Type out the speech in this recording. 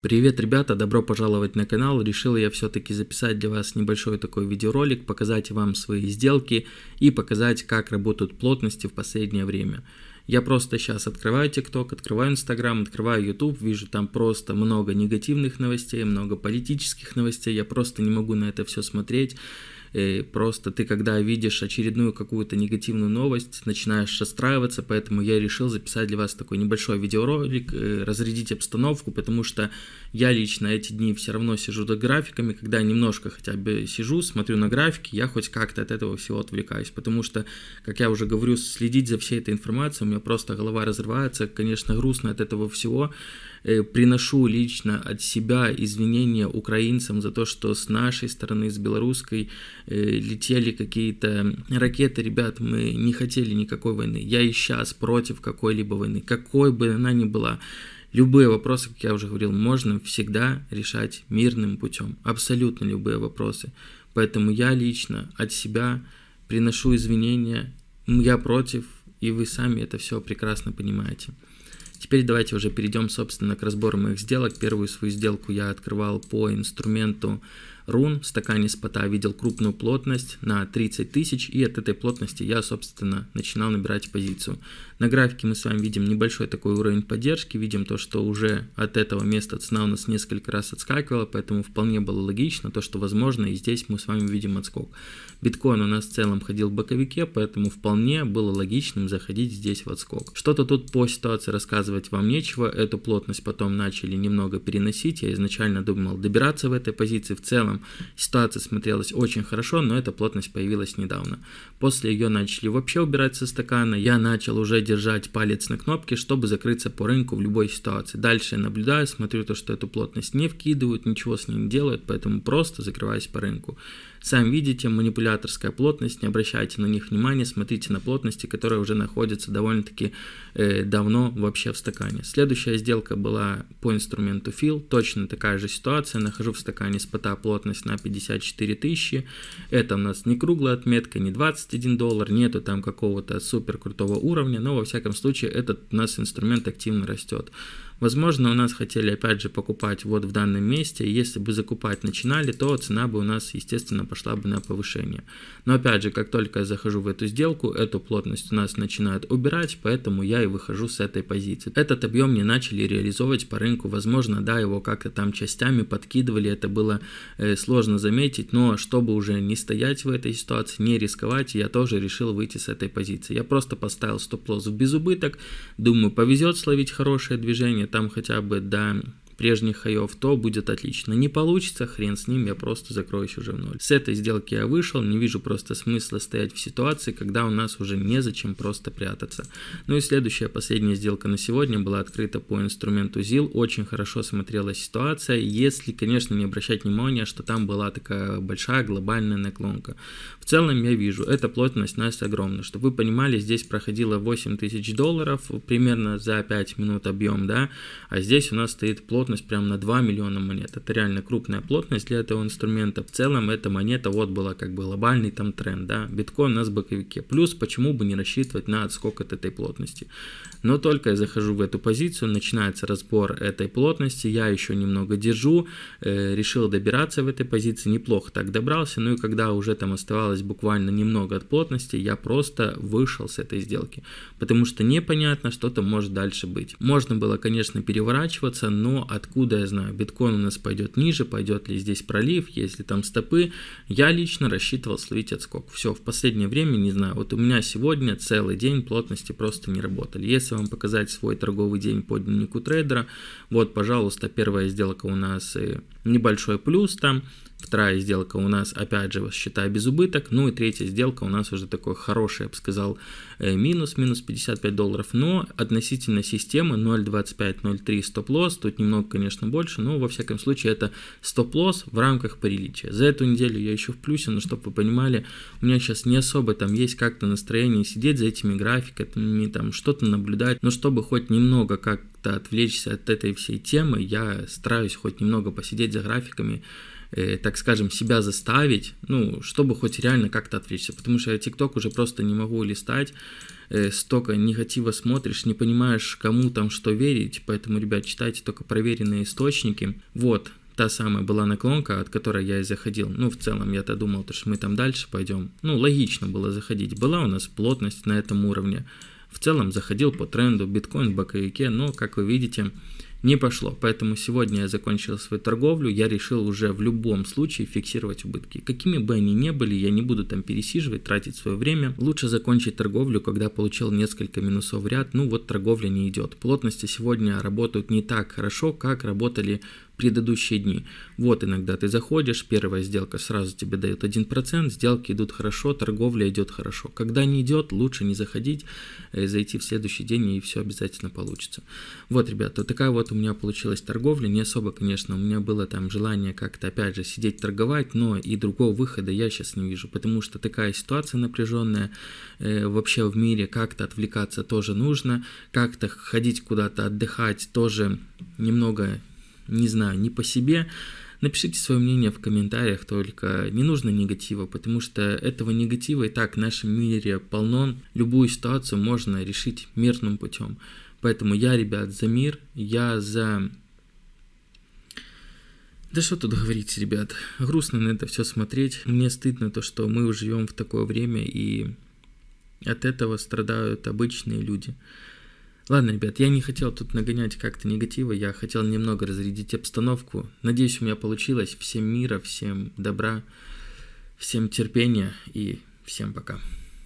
Привет, ребята, добро пожаловать на канал. Решил я все-таки записать для вас небольшой такой видеоролик, показать вам свои сделки и показать, как работают плотности в последнее время. Я просто сейчас открываю TikTok, открываю Instagram, открываю YouTube, вижу там просто много негативных новостей, много политических новостей, я просто не могу на это все смотреть. И просто ты, когда видишь очередную какую-то негативную новость, начинаешь расстраиваться, поэтому я решил записать для вас такой небольшой видеоролик, э, разрядить обстановку, потому что я лично эти дни все равно сижу за графиками, когда немножко хотя бы сижу, смотрю на графики, я хоть как-то от этого всего отвлекаюсь, потому что, как я уже говорю, следить за всей этой информацией, у меня просто голова разрывается, конечно, грустно от этого всего, Э, приношу лично от себя извинения украинцам за то, что с нашей стороны, с белорусской, э, летели какие-то ракеты. Ребят, мы не хотели никакой войны. Я и сейчас против какой-либо войны, какой бы она ни была. Любые вопросы, как я уже говорил, можно всегда решать мирным путем. Абсолютно любые вопросы. Поэтому я лично от себя приношу извинения. Я против, и вы сами это все прекрасно понимаете. Теперь давайте уже перейдем, собственно, к разбору моих сделок. Первую свою сделку я открывал по инструменту рун в стакане спота видел крупную плотность на 30 тысяч, и от этой плотности я, собственно, начинал набирать позицию. На графике мы с вами видим небольшой такой уровень поддержки, видим то, что уже от этого места цена у нас несколько раз отскакивала, поэтому вполне было логично то, что возможно и здесь мы с вами видим отскок. Биткоин у нас в целом ходил в боковике, поэтому вполне было логичным заходить здесь в отскок. Что-то тут по ситуации рассказывать вам нечего, эту плотность потом начали немного переносить, я изначально думал добираться в этой позиции, в целом ситуация смотрелась очень хорошо, но эта плотность появилась недавно. После ее начали вообще убирать со стакана, я начал уже держать палец на кнопке, чтобы закрыться по рынку в любой ситуации. Дальше я наблюдаю, смотрю то, что эту плотность не вкидывают, ничего с ней не делают, поэтому просто закрываюсь по рынку. Сами видите, манипуляторская плотность, не обращайте на них внимания, смотрите на плотности, которые уже находятся довольно-таки э, давно вообще в стакане. Следующая сделка была по инструменту Fill, точно такая же ситуация, нахожу в стакане спота плотность на 54 тысячи, это у нас не круглая отметка, не 21 доллар, нету там какого-то супер крутого уровня, но во всяком случае этот у нас инструмент активно растет. Возможно, у нас хотели опять же покупать вот в данном месте, если бы закупать начинали, то цена бы у нас, естественно, пошла бы на повышение. Но опять же, как только я захожу в эту сделку, эту плотность у нас начинают убирать, поэтому я и выхожу с этой позиции. Этот объем не начали реализовывать по рынку, возможно, да, его как-то там частями подкидывали, это было э, сложно заметить, но чтобы уже не стоять в этой ситуации, не рисковать, я тоже решил выйти с этой позиции. Я просто поставил стоп-лосс в безубыток, думаю, повезет словить хорошее движение, там хотя бы до прежних хаев, то будет отлично. Не получится, хрен с ним, я просто закроюсь уже в ноль. С этой сделки я вышел, не вижу просто смысла стоять в ситуации, когда у нас уже незачем просто прятаться. Ну и следующая, последняя сделка на сегодня была открыта по инструменту ZIL. Очень хорошо смотрелась ситуация, если, конечно, не обращать внимания, что там была такая большая глобальная наклонка. В целом я вижу, эта плотность у нас огромная. Чтобы вы понимали, здесь проходило 8 тысяч долларов, примерно за 5 минут объем, да, а здесь у нас стоит плотность плотность прям на 2 миллиона монет. Это реально крупная плотность для этого инструмента. В целом эта монета вот была как бы глобальный там тренд, да. Биткоин у нас в боковике. Плюс почему бы не рассчитывать на отскок от этой плотности. Но только я захожу в эту позицию, начинается разбор этой плотности, я еще немного держу, э, решил добираться в этой позиции, неплохо так добрался, ну и когда уже там оставалось буквально немного от плотности, я просто вышел с этой сделки, потому что непонятно, что там может дальше быть. Можно было, конечно, переворачиваться, но откуда я знаю, биткоин у нас пойдет ниже, пойдет ли здесь пролив, есть ли там стопы. Я лично рассчитывал словить отскок. Все, в последнее время не знаю. Вот у меня сегодня целый день плотности просто не работали. Если вам показать свой торговый день по дневнику трейдера, вот, пожалуйста, первая сделка у нас э, небольшой плюс там, Вторая сделка у нас, опять же, считай без убыток. Ну и третья сделка у нас уже такой хороший, я бы сказал, э, минус, минус 55 долларов. Но относительно системы 0.25-0.3 стоп-лосс, тут немного, конечно, больше, но во всяком случае это стоп-лосс в рамках приличия. За эту неделю я еще в плюсе, но чтобы вы понимали, у меня сейчас не особо там есть как-то настроение сидеть за этими графиками, там что-то наблюдать, но чтобы хоть немного как как-то отвлечься от этой всей темы, я стараюсь хоть немного посидеть за графиками, э, так скажем, себя заставить, ну, чтобы хоть реально как-то отвлечься, потому что я ТикТок уже просто не могу листать, э, столько негатива смотришь, не понимаешь, кому там что верить, поэтому, ребят, читайте только проверенные источники. Вот, та самая была наклонка, от которой я и заходил. Ну, в целом, я-то думал, что мы там дальше пойдем. Ну, логично было заходить. Была у нас плотность на этом уровне. В целом, заходил по тренду, биткоин в боковике, но, как вы видите, не пошло. Поэтому сегодня я закончил свою торговлю, я решил уже в любом случае фиксировать убытки. Какими бы они ни были, я не буду там пересиживать, тратить свое время. Лучше закончить торговлю, когда получил несколько минусов в ряд. Ну вот торговля не идет. Плотности сегодня работают не так хорошо, как работали предыдущие дни. Вот иногда ты заходишь, первая сделка сразу тебе дает 1%, сделки идут хорошо, торговля идет хорошо. Когда не идет, лучше не заходить, э, зайти в следующий день и все обязательно получится. Вот, ребята, такая вот у меня получилась торговля. Не особо, конечно, у меня было там желание как-то опять же сидеть торговать, но и другого выхода я сейчас не вижу, потому что такая ситуация напряженная э, вообще в мире, как-то отвлекаться тоже нужно, как-то ходить куда-то отдыхать тоже немного не знаю, не по себе, напишите свое мнение в комментариях, только не нужно негатива, потому что этого негатива и так в нашем мире полно. Любую ситуацию можно решить мирным путем. Поэтому я, ребят, за мир, я за... Да что тут говорить, ребят, грустно на это все смотреть. Мне стыдно то, что мы живем в такое время, и от этого страдают обычные люди. Ладно, ребят, я не хотел тут нагонять как-то негатива, я хотел немного разрядить обстановку. Надеюсь, у меня получилось. Всем мира, всем добра, всем терпения и всем пока.